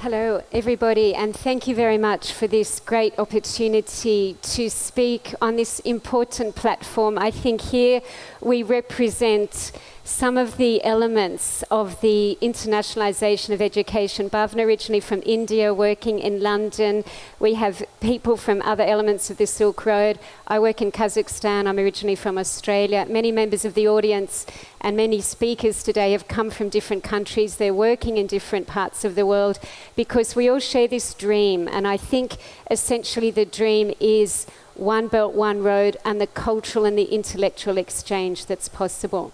Hello, everybody, and thank you very much for this great opportunity to speak on this important platform. I think here we represent some of the elements of the internationalization of education. Bhavna originally from India, working in London. We have people from other elements of the Silk Road. I work in Kazakhstan. I'm originally from Australia. Many members of the audience and many speakers today have come from different countries. They're working in different parts of the world because we all share this dream. And I think essentially the dream is one belt, one road, and the cultural and the intellectual exchange that's possible.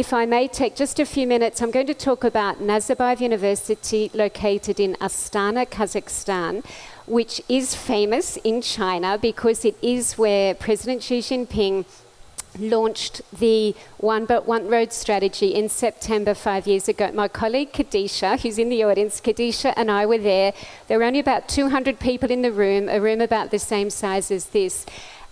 If I may take just a few minutes, I'm going to talk about Nazarbayev University located in Astana, Kazakhstan, which is famous in China because it is where President Xi Jinping launched the One Belt One Road strategy in September five years ago. My colleague Kadisha, who's in the audience, Kadisha and I were there. There were only about 200 people in the room, a room about the same size as this.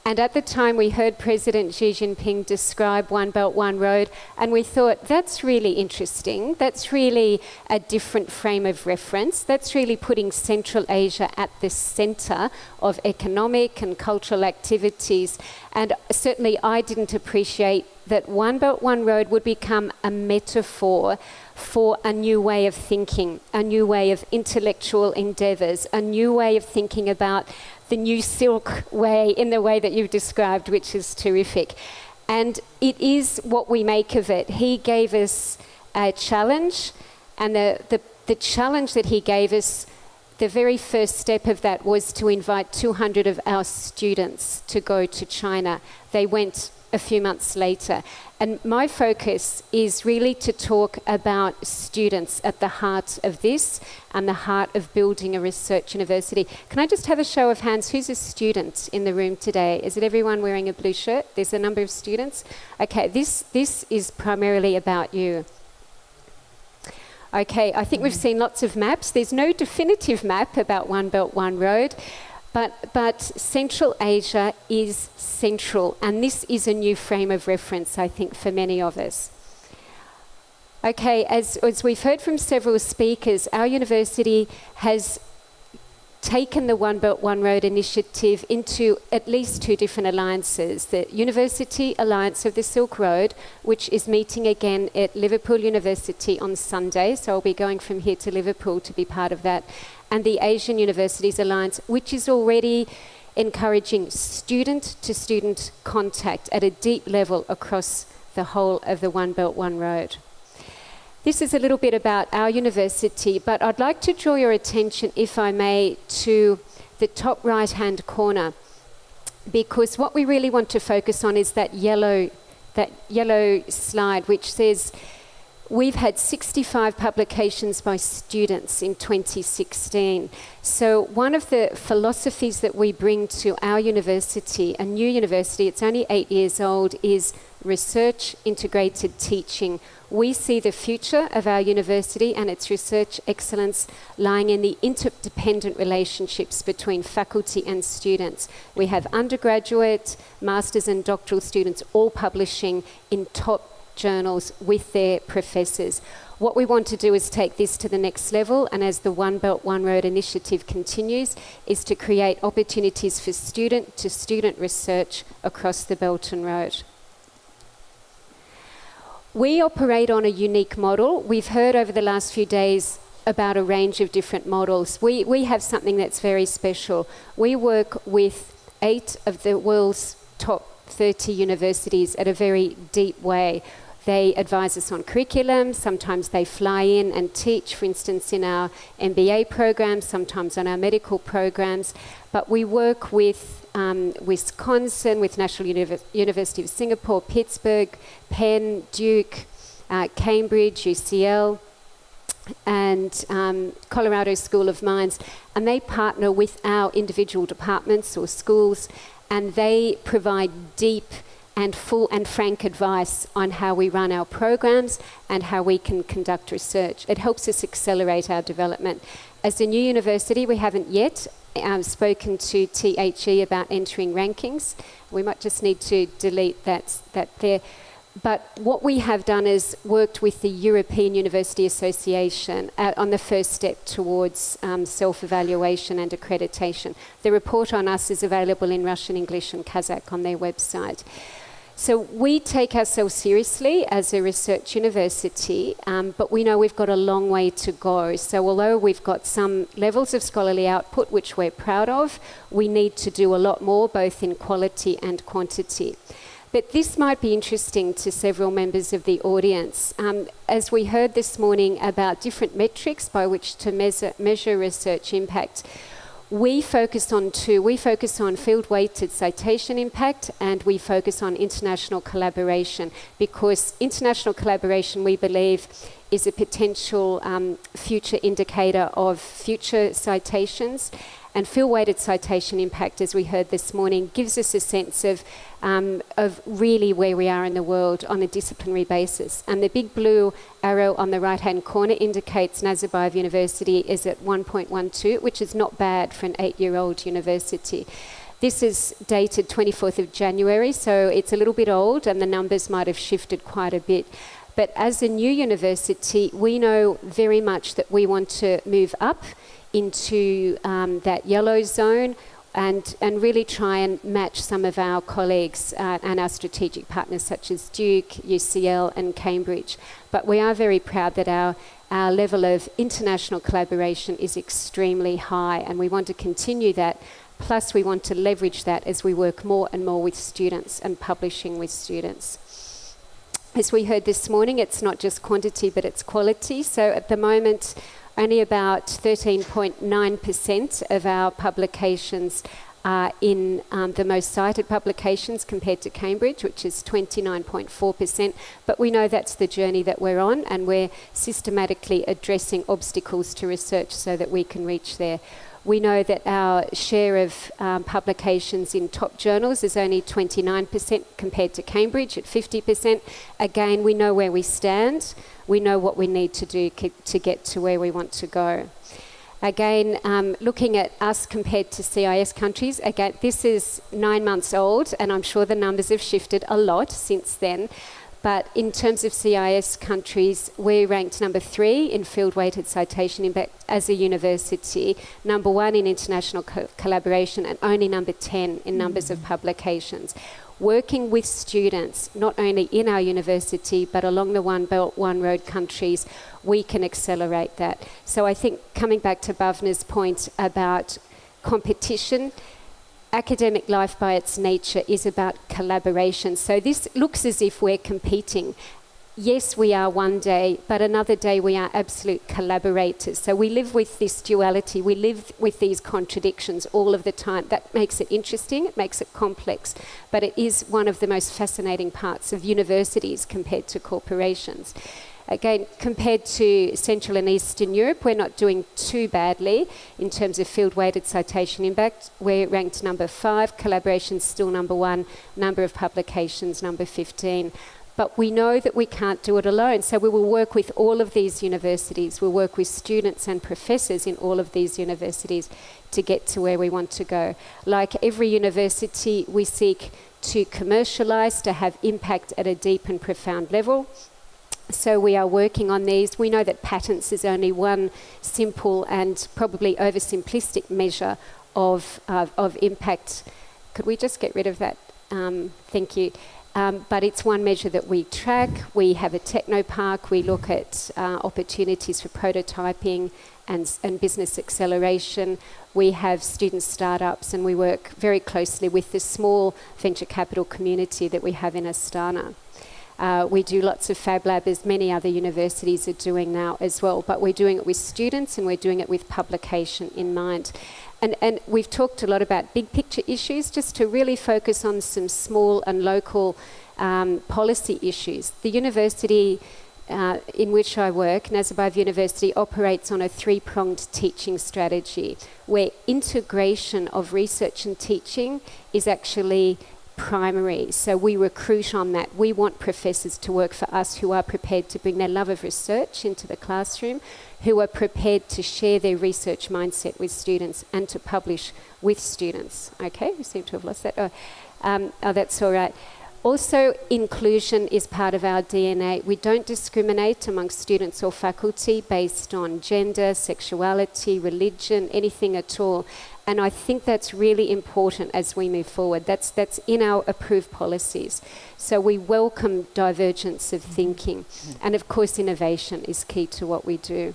And at the time, we heard President Xi Jinping describe One Belt, One Road, and we thought, that's really interesting. That's really a different frame of reference. That's really putting Central Asia at the center of economic and cultural activities. And certainly, I didn't appreciate that One Belt, One Road would become a metaphor for a new way of thinking, a new way of intellectual endeavors, a new way of thinking about the new silk way in the way that you've described, which is terrific. And it is what we make of it. He gave us a challenge, and the, the, the challenge that he gave us, the very first step of that was to invite 200 of our students to go to China. They went a few months later. And my focus is really to talk about students at the heart of this and the heart of building a research university. Can I just have a show of hands? Who's a student in the room today? Is it everyone wearing a blue shirt? There's a number of students. Okay, this, this is primarily about you. Okay, I think we've seen lots of maps. There's no definitive map about One Belt, One Road. But, but Central Asia is central, and this is a new frame of reference, I think, for many of us. Okay, as, as we've heard from several speakers, our university has taken the One Belt One Road initiative into at least two different alliances. The University Alliance of the Silk Road, which is meeting again at Liverpool University on Sunday, so I'll be going from here to Liverpool to be part of that, and the Asian Universities Alliance, which is already encouraging student to student contact at a deep level across the whole of the One Belt One Road. This is a little bit about our university, but I'd like to draw your attention, if I may, to the top right hand corner, because what we really want to focus on is that yellow, that yellow slide, which says We've had 65 publications by students in 2016. So, one of the philosophies that we bring to our university, a new university, it's only eight years old, is research integrated teaching. We see the future of our university and its research excellence lying in the interdependent relationships between faculty and students. We have undergraduate, master's, and doctoral students all publishing in top journals with their professors. What we want to do is take this to the next level, and as the One Belt One Road initiative continues, is to create opportunities for student to student research across the Belt and Road. We operate on a unique model. We've heard over the last few days about a range of different models. We, we have something that's very special. We work with eight of the world's top 30 universities at a very deep way. They advise us on curriculum. Sometimes they fly in and teach, for instance, in our MBA programs, sometimes on our medical programs. But we work with um, Wisconsin, with National Univ University of Singapore, Pittsburgh, Penn, Duke, uh, Cambridge, UCL, and um, Colorado School of Mines, and they partner with our individual departments or schools, and they provide deep and full and frank advice on how we run our programs and how we can conduct research. It helps us accelerate our development. As a new university, we haven't yet um, spoken to THE about entering rankings. We might just need to delete that, that there. But what we have done is worked with the European University Association uh, on the first step towards um, self evaluation and accreditation. The report on us is available in Russian, English, and Kazakh on their website. So we take ourselves seriously as a research university, um, but we know we've got a long way to go. So although we've got some levels of scholarly output which we're proud of, we need to do a lot more, both in quality and quantity. But this might be interesting to several members of the audience. Um, as we heard this morning about different metrics by which to measure, measure research impact, we focus on two. We focus on field weighted citation impact and we focus on international collaboration because international collaboration, we believe, is a potential um, future indicator of future citations. And field weighted citation impact, as we heard this morning, gives us a sense of, um, of really where we are in the world on a disciplinary basis. And the big blue arrow on the right hand corner indicates Nazarbayev University is at 1.12, which is not bad for an eight year old university. This is dated 24th of January, so it's a little bit old and the numbers might have shifted quite a bit. But as a new university, we know very much that we want to move up into um, that yellow zone and, and really try and match some of our colleagues uh, and our strategic partners such as Duke, UCL and Cambridge. But we are very proud that our, our level of international collaboration is extremely high and we want to continue that. Plus we want to leverage that as we work more and more with students and publishing with students. As we heard this morning, it's not just quantity but it's quality. So at the moment, only about 13.9% of our publications are in um, the most cited publications compared to Cambridge, which is 29.4%. But we know that's the journey that we're on, and we're systematically addressing obstacles to research so that we can reach there. We know that our share of um, publications in top journals is only 29% compared to Cambridge at 50%. Again, we know where we stand. We know what we need to do to get to where we want to go. Again, um, looking at us compared to CIS countries, again, this is nine months old, and I'm sure the numbers have shifted a lot since then. But in terms of CIS countries, we're ranked number three in field weighted citation impact as a university, number one in international co collaboration, and only number 10 in numbers mm -hmm. of publications. Working with students, not only in our university, but along the One Belt, One Road countries, we can accelerate that. So I think coming back to Bhavna's point about competition, academic life by its nature is about collaboration. So this looks as if we're competing. Yes, we are one day, but another day we are absolute collaborators. So we live with this duality, we live with these contradictions all of the time. That makes it interesting, it makes it complex, but it is one of the most fascinating parts of universities compared to corporations. Again, compared to Central and Eastern Europe, we're not doing too badly in terms of field weighted citation impact. We're ranked number five, collaboration still number one, number of publications number 15. But we know that we can't do it alone. So we will work with all of these universities. We'll work with students and professors in all of these universities to get to where we want to go. Like every university, we seek to commercialize, to have impact at a deep and profound level. So we are working on these. We know that patents is only one simple and probably oversimplistic measure of, uh, of impact. Could we just get rid of that? Um, thank you. Um, but it's one measure that we track. We have a techno park. We look at uh, opportunities for prototyping and, and business acceleration. We have student startups and we work very closely with the small venture capital community that we have in Astana. Uh, we do lots of Fab Lab, as many other universities are doing now as well, but we're doing it with students and we're doing it with publication in mind. And, and we've talked a lot about big picture issues, just to really focus on some small and local um, policy issues. The university uh, in which I work, Nazarbayev University, operates on a three pronged teaching strategy where integration of research and teaching is actually primary. So we recruit on that. We want professors to work for us who are prepared to bring their love of research into the classroom, who are prepared to share their research mindset with students and to publish with students. Okay, we seem to have lost that. Oh, um, oh that's all right. Also, inclusion is part of our DNA. We don't discriminate among students or faculty based on gender, sexuality, religion, anything at all. And I think that's really important as we move forward. That's, that's in our approved policies. So we welcome divergence of thinking. And of course, innovation is key to what we do.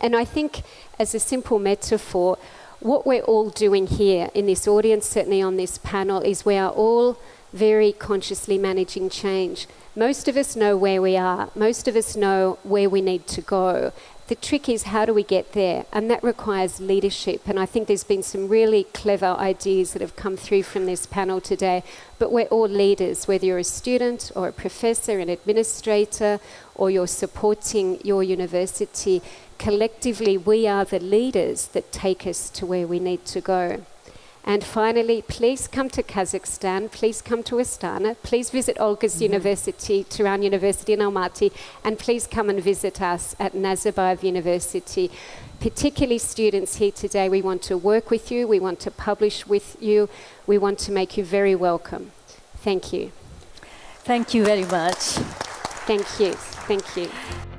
And I think, as a simple metaphor, what we're all doing here in this audience, certainly on this panel, is we are all very consciously managing change. Most of us know where we are, most of us know where we need to go. The trick is how do we get there? And that requires leadership. And I think there's been some really clever ideas that have come through from this panel today. But we're all leaders, whether you're a student or a professor, an administrator, or you're supporting your university. Collectively, we are the leaders that take us to where we need to go. And finally, please come to Kazakhstan, please come to Astana, please visit Olga's mm-hmm. University, Turan University in Almaty, and please come and visit us at Nazarbayev University. Particularly students here today, we want to work with you, we want to publish with you, we want to make you very welcome. Thank you. Thank you very much. Thank you. Thank you.